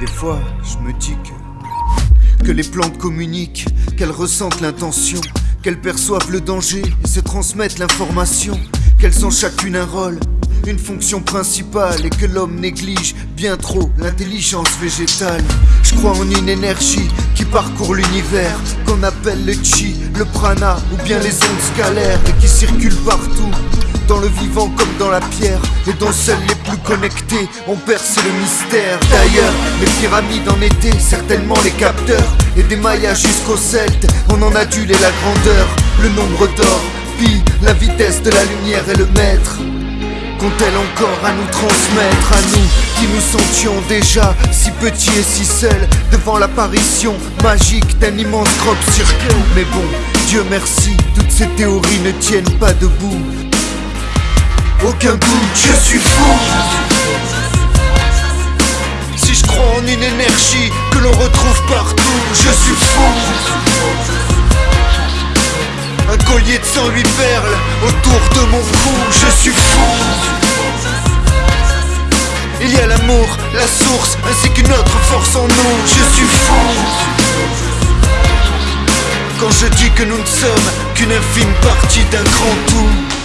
Parfois, je me dis que que les plantes communiquent, qu'elles ressentent l'intention, qu'elles perçoivent le danger et se transmettent l'information, qu'elles ont chacune un rôle, une fonction principale et que l'homme néglige bien trop l'intelligence végétale. Je crois en une énergie qui parcourt l'univers, qu'on appelle le chi, le prana ou bien les ondes scalaires et qui circulent partout. Dans le vivant comme dans la pierre, et dont seuls les plus connectés ont percé le mystère. D'ailleurs, les pyramides en étaient certainement les capteurs, et des Mayas jusqu'aux Celtes, on en adule la grandeur, le nombre d'or, pi, la vitesse de la lumière et le maître. Qu'ont-elles encore à nous transmettre, à nous qui nous sentions déjà si petits et si seuls devant l'apparition magique d'un immense crop circle Mais bon, Dieu merci, toutes ces théories ne tiennent pas debout. Aucun doute, je suis fou. 108 perles autour de mon cou, je suis fou. Il y a l'amour, la source, ainsi qu'une autre force en nous, je suis fou. Quand je dis que nous ne sommes qu'une infime partie d'un grand tout.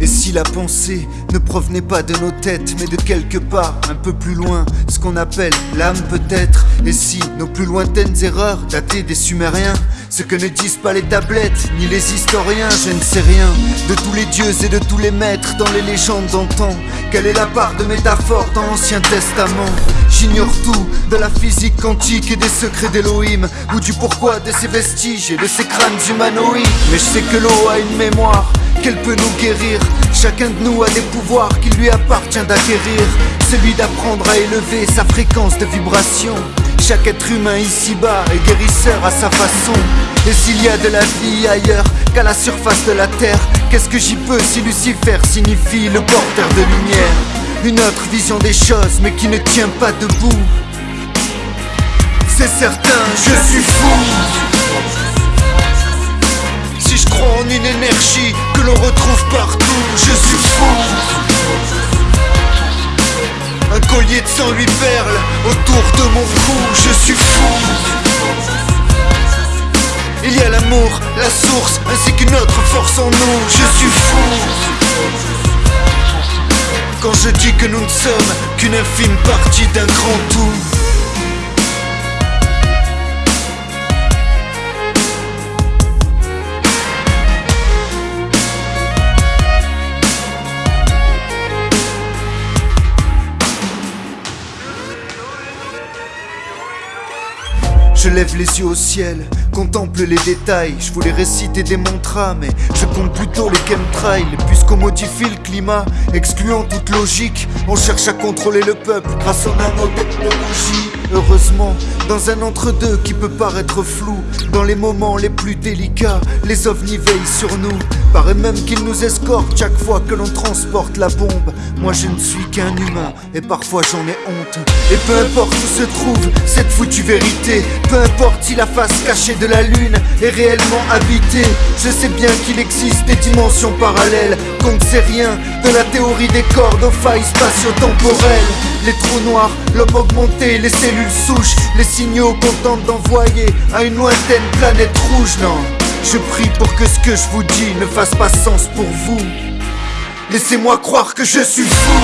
Et si la pensée ne provenait pas de nos têtes, mais de quelque part, un peu plus loin, ce qu'on appelle l'âme peut-être Et si nos plus lointaines erreurs dataient des Sumériens Ce que ne disent pas les tablettes, ni les historiens, je ne sais rien De tous les dieux et de tous les maîtres dans les légendes d'antan Quelle est la part de métaphore dans l'Ancien Testament? J'ignore tout de la physique quantique et des secrets d'Elohim Ou du pourquoi de ces vestiges et de ces crânes humanoïdes Mais je sais que l'eau a une mémoire qu'elle peut nous guérir. Chacun de nous a des pouvoirs qu'il lui appartient d'acquérir. Celui d'apprendre à élever sa fréquence de vibration. Chaque être humain ici-bas est guérisseur à sa façon. Et s'il y a de la vie ailleurs qu'à la surface de la terre, qu'est-ce que j'y peux si Lucifer signifie le porteur de lumière? Une autre vision des choses, mais qui ne tient pas debout. C'est certain, je suis fou. Si je crois en une énergie que l'on retrouve partout, je suis fou. Un collier de 108 perles autour de mon cou, je suis fou. Il y a l'amour, la source, ainsi qu'une autre force en nous, je suis fou. Quand je dis que nous ne sommes qu'une infime partie d'un grand tout. Je lève les yeux au ciel, contemple les détails. Je voulais réciter des mantras, mais je compte plutôt les chemtrails. Puisqu'on modifie le climat, excluant toute logique, on cherche à contrôler le peuple grâce aux nanotechnologies. Heureusement, dans un entre-deux qui peut paraître flou, dans les moments les plus délicats, les ovnis veillent sur nous. Paraît même qu'ils nous escortent chaque fois que l'on transporte la bombe. Moi je ne suis qu'un humain et parfois j'en ai honte. Et peu importe où se trouve cette foutue vérité, peu importe si la face cachée de la lune est réellement habitée, je sais bien qu'il existe des dimensions parallèles, qu'on ne sait rien de la théorie des cordes aux failles spatio-temporelles. Les trous noirs, l'homme augmenté, les cellules souches, les signaux qu'on tente d'envoyer à une lointaine planète rouge, non. Je prie pour que ce que je vous dis ne fasse pas sens pour vous. Laissez-moi croire que je suis fou.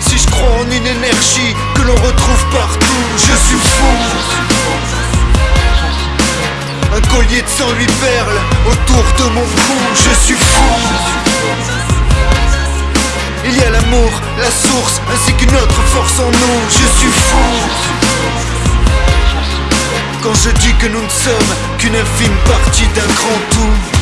Si je crois en une énergie que l'on retrouve partout, de 108 perles autour de mon cou, je suis fou. Il y a l'amour, la source, ainsi qu'une autre force en nous, je suis fou. Quand je dis que nous ne sommes qu'une infime partie d'un grand tout